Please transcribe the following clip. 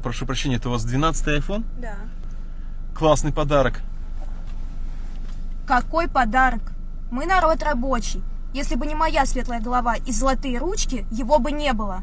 Прошу прощения, это у вас 12 iPhone? Да. Классный подарок. Какой подарок? Мы народ рабочий. Если бы не моя светлая голова и золотые ручки, его бы не было.